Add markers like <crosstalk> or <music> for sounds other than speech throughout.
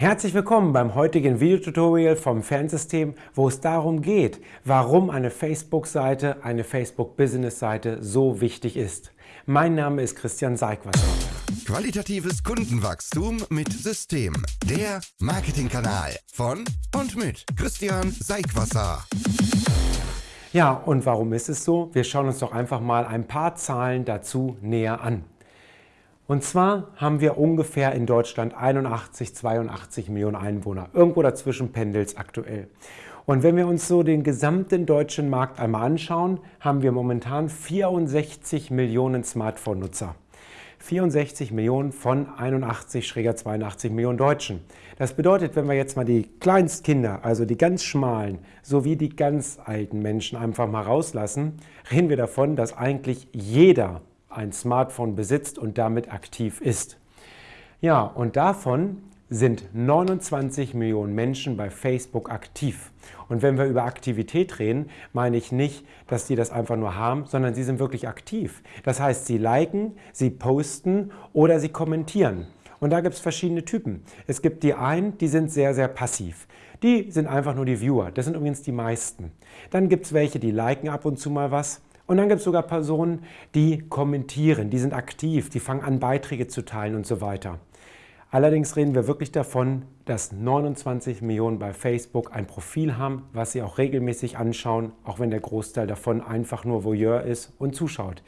Herzlich willkommen beim heutigen Videotutorial vom Fernsystem, wo es darum geht, warum eine Facebook-Seite, eine Facebook-Business-Seite so wichtig ist. Mein Name ist Christian Seigwasser. Qualitatives Kundenwachstum mit System. Der Marketingkanal von und mit Christian Seigwasser. Ja, und warum ist es so? Wir schauen uns doch einfach mal ein paar Zahlen dazu näher an. Und zwar haben wir ungefähr in Deutschland 81, 82 Millionen Einwohner. Irgendwo dazwischen pendelt es aktuell. Und wenn wir uns so den gesamten deutschen Markt einmal anschauen, haben wir momentan 64 Millionen Smartphone-Nutzer. 64 Millionen von 81-82 Millionen Deutschen. Das bedeutet, wenn wir jetzt mal die Kleinstkinder, also die ganz schmalen, sowie die ganz alten Menschen einfach mal rauslassen, reden wir davon, dass eigentlich jeder ein Smartphone besitzt und damit aktiv ist. Ja, und davon sind 29 Millionen Menschen bei Facebook aktiv. Und wenn wir über Aktivität reden, meine ich nicht, dass die das einfach nur haben, sondern sie sind wirklich aktiv. Das heißt, sie liken, sie posten oder sie kommentieren. Und da gibt es verschiedene Typen. Es gibt die einen, die sind sehr, sehr passiv. Die sind einfach nur die Viewer. Das sind übrigens die meisten. Dann gibt es welche, die liken ab und zu mal was. Und dann gibt es sogar Personen, die kommentieren, die sind aktiv, die fangen an, Beiträge zu teilen und so weiter. Allerdings reden wir wirklich davon, dass 29 Millionen bei Facebook ein Profil haben, was sie auch regelmäßig anschauen, auch wenn der Großteil davon einfach nur Voyeur ist und zuschaut.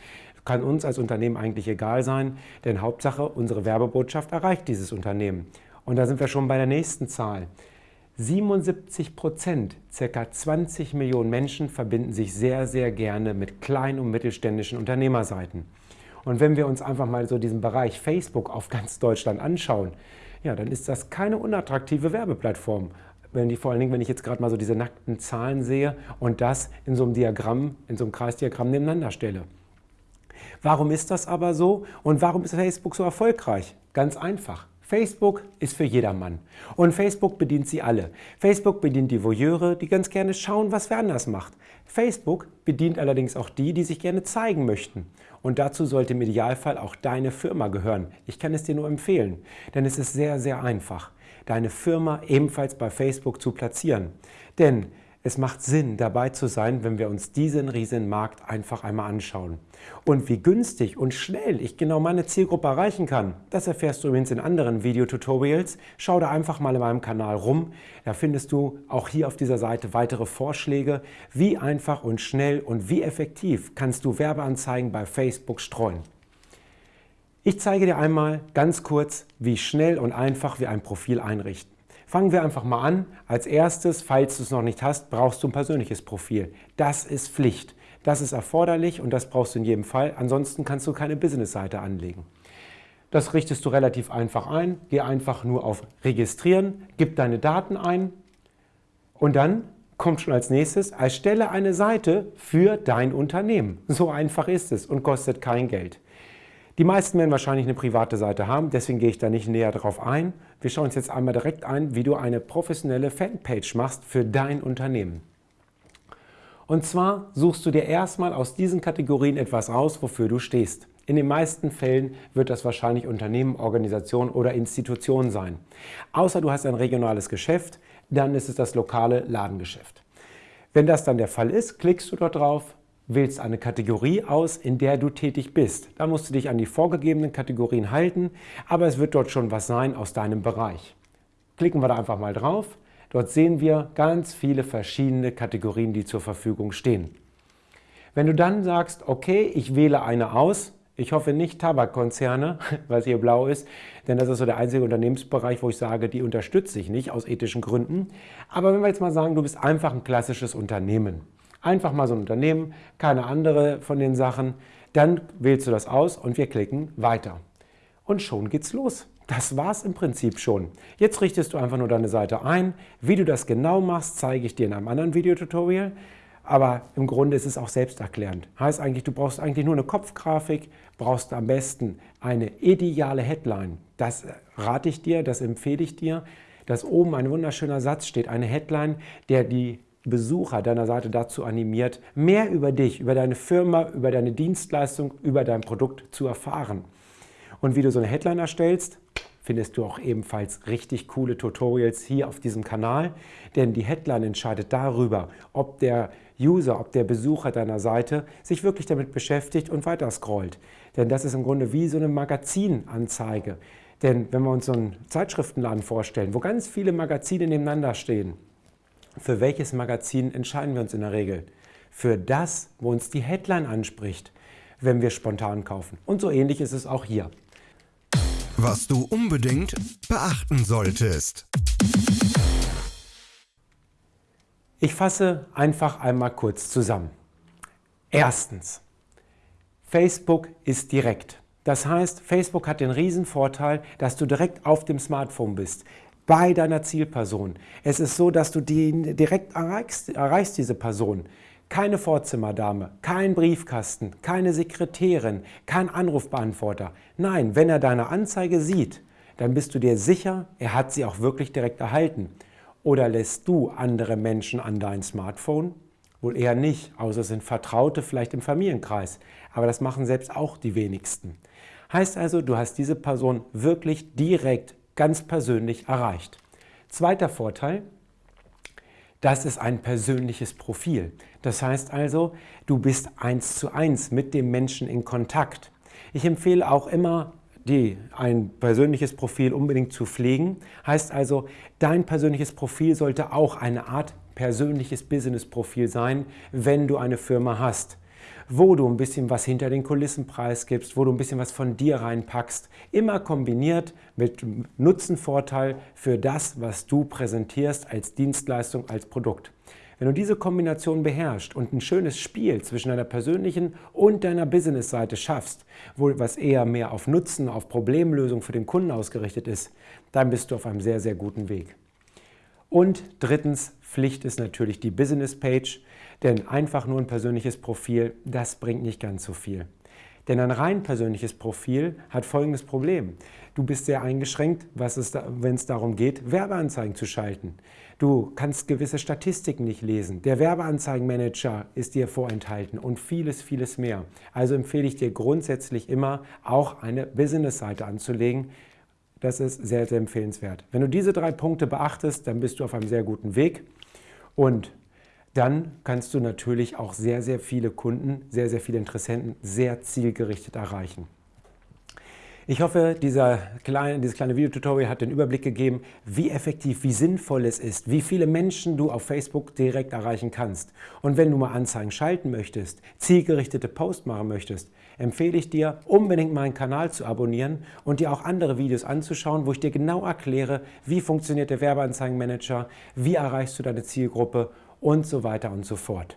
Kann uns als Unternehmen eigentlich egal sein, denn Hauptsache, unsere Werbebotschaft erreicht dieses Unternehmen. Und da sind wir schon bei der nächsten Zahl. 77 Prozent, ca. 20 Millionen Menschen verbinden sich sehr, sehr gerne mit kleinen und mittelständischen Unternehmerseiten. Und wenn wir uns einfach mal so diesen Bereich Facebook auf ganz Deutschland anschauen, ja, dann ist das keine unattraktive Werbeplattform. Wenn die, vor allen Dingen, wenn ich jetzt gerade mal so diese nackten Zahlen sehe und das in so einem Diagramm, in so einem Kreisdiagramm nebeneinander stelle. Warum ist das aber so und warum ist Facebook so erfolgreich? Ganz einfach. Facebook ist für jedermann und Facebook bedient sie alle. Facebook bedient die Voyeure, die ganz gerne schauen, was wer anders macht. Facebook bedient allerdings auch die, die sich gerne zeigen möchten. Und dazu sollte im Idealfall auch deine Firma gehören. Ich kann es dir nur empfehlen, denn es ist sehr, sehr einfach, deine Firma ebenfalls bei Facebook zu platzieren. Denn es macht Sinn, dabei zu sein, wenn wir uns diesen riesen Markt einfach einmal anschauen. Und wie günstig und schnell ich genau meine Zielgruppe erreichen kann, das erfährst du übrigens in anderen Videotutorials. Schau da einfach mal in meinem Kanal rum. Da findest du auch hier auf dieser Seite weitere Vorschläge, wie einfach und schnell und wie effektiv kannst du Werbeanzeigen bei Facebook streuen. Ich zeige dir einmal ganz kurz, wie schnell und einfach wir ein Profil einrichten. Fangen wir einfach mal an. Als erstes, falls du es noch nicht hast, brauchst du ein persönliches Profil. Das ist Pflicht. Das ist erforderlich und das brauchst du in jedem Fall. Ansonsten kannst du keine Business-Seite anlegen. Das richtest du relativ einfach ein. Geh einfach nur auf Registrieren, gib deine Daten ein und dann kommt schon als nächstes, erstelle eine Seite für dein Unternehmen. So einfach ist es und kostet kein Geld. Die meisten werden wahrscheinlich eine private Seite haben, deswegen gehe ich da nicht näher drauf ein. Wir schauen uns jetzt einmal direkt ein, wie du eine professionelle Fanpage machst für dein Unternehmen. Und zwar suchst du dir erstmal aus diesen Kategorien etwas aus, wofür du stehst. In den meisten Fällen wird das wahrscheinlich Unternehmen, Organisation oder Institution sein. Außer du hast ein regionales Geschäft, dann ist es das lokale Ladengeschäft. Wenn das dann der Fall ist, klickst du dort drauf, wählst eine Kategorie aus, in der du tätig bist. Da musst du dich an die vorgegebenen Kategorien halten, aber es wird dort schon was sein aus deinem Bereich. Klicken wir da einfach mal drauf. Dort sehen wir ganz viele verschiedene Kategorien, die zur Verfügung stehen. Wenn du dann sagst, okay, ich wähle eine aus, ich hoffe nicht Tabakkonzerne, <laughs> weil es hier blau ist, denn das ist so der einzige Unternehmensbereich, wo ich sage, die unterstütze ich nicht aus ethischen Gründen. Aber wenn wir jetzt mal sagen, du bist einfach ein klassisches Unternehmen, Einfach mal so ein Unternehmen, keine andere von den Sachen. Dann wählst du das aus und wir klicken Weiter. Und schon geht's los. Das war's im Prinzip schon. Jetzt richtest du einfach nur deine Seite ein. Wie du das genau machst, zeige ich dir in einem anderen Videotutorial. Aber im Grunde ist es auch selbsterklärend. Heißt eigentlich, du brauchst eigentlich nur eine Kopfgrafik, brauchst am besten eine ideale Headline. Das rate ich dir, das empfehle ich dir, dass oben ein wunderschöner Satz steht, eine Headline, der die Besucher deiner Seite dazu animiert, mehr über dich, über deine Firma, über deine Dienstleistung, über dein Produkt zu erfahren. Und wie du so eine Headline erstellst, findest du auch ebenfalls richtig coole Tutorials hier auf diesem Kanal, denn die Headline entscheidet darüber, ob der User, ob der Besucher deiner Seite sich wirklich damit beschäftigt und weiter scrollt. Denn das ist im Grunde wie so eine Magazinanzeige. Denn wenn wir uns so einen Zeitschriftenladen vorstellen, wo ganz viele Magazine nebeneinander stehen, für welches Magazin entscheiden wir uns in der Regel? Für das, wo uns die Headline anspricht, wenn wir spontan kaufen. Und so ähnlich ist es auch hier. Was du unbedingt beachten solltest. Ich fasse einfach einmal kurz zusammen. Erstens, Facebook ist direkt. Das heißt, Facebook hat den riesen Vorteil, dass du direkt auf dem Smartphone bist, bei deiner Zielperson. Es ist so, dass du die direkt erreichst, erreichst diese Person. Keine Vorzimmerdame, kein Briefkasten, keine Sekretärin, kein Anrufbeantworter. Nein, wenn er deine Anzeige sieht, dann bist du dir sicher, er hat sie auch wirklich direkt erhalten. Oder lässt du andere Menschen an dein Smartphone? Wohl eher nicht, außer es sind Vertraute vielleicht im Familienkreis. Aber das machen selbst auch die wenigsten. Heißt also, du hast diese Person wirklich direkt, ganz persönlich erreicht. Zweiter Vorteil, das ist ein persönliches Profil. Das heißt also, du bist eins zu eins mit dem Menschen in Kontakt. Ich empfehle auch immer, die, ein persönliches Profil unbedingt zu pflegen. Heißt also, dein persönliches Profil sollte auch eine Art persönliches Business-Profil sein, wenn du eine Firma hast wo du ein bisschen was hinter den Kulissen preisgibst, wo du ein bisschen was von dir reinpackst. Immer kombiniert mit Nutzenvorteil für das, was du präsentierst als Dienstleistung, als Produkt. Wenn du diese Kombination beherrschst und ein schönes Spiel zwischen deiner persönlichen und deiner Business-Seite schaffst, wo was eher mehr auf Nutzen, auf Problemlösung für den Kunden ausgerichtet ist, dann bist du auf einem sehr, sehr guten Weg. Und drittens, Pflicht ist natürlich die Business-Page, denn einfach nur ein persönliches Profil, das bringt nicht ganz so viel. Denn ein rein persönliches Profil hat folgendes Problem. Du bist sehr eingeschränkt, wenn es darum geht, Werbeanzeigen zu schalten. Du kannst gewisse Statistiken nicht lesen. Der Werbeanzeigenmanager ist dir vorenthalten und vieles, vieles mehr. Also empfehle ich dir grundsätzlich immer, auch eine Business-Seite anzulegen. Das ist sehr, sehr empfehlenswert. Wenn du diese drei Punkte beachtest, dann bist du auf einem sehr guten Weg. Und dann kannst du natürlich auch sehr, sehr viele Kunden, sehr, sehr viele Interessenten sehr zielgerichtet erreichen. Ich hoffe, kleine, dieses kleine Videotutorial hat den Überblick gegeben, wie effektiv, wie sinnvoll es ist, wie viele Menschen du auf Facebook direkt erreichen kannst. Und wenn du mal Anzeigen schalten möchtest, zielgerichtete Posts machen möchtest, empfehle ich dir, unbedingt meinen Kanal zu abonnieren und dir auch andere Videos anzuschauen, wo ich dir genau erkläre, wie funktioniert der Werbeanzeigenmanager, wie erreichst du deine Zielgruppe und so weiter und so fort.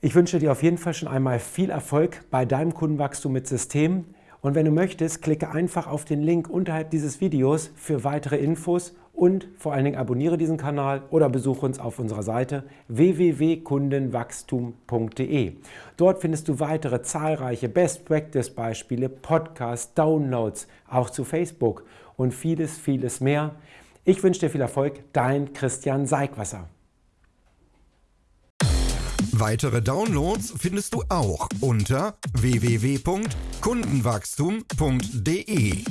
Ich wünsche dir auf jeden Fall schon einmal viel Erfolg bei deinem Kundenwachstum mit System. Und wenn du möchtest, klicke einfach auf den Link unterhalb dieses Videos für weitere Infos und vor allen Dingen abonniere diesen Kanal oder besuche uns auf unserer Seite www.kundenwachstum.de. Dort findest du weitere zahlreiche Best Practice Beispiele, Podcasts, Downloads, auch zu Facebook und vieles, vieles mehr. Ich wünsche dir viel Erfolg, dein Christian Seigwasser. Weitere Downloads findest du auch unter www.kundenwachstum.de.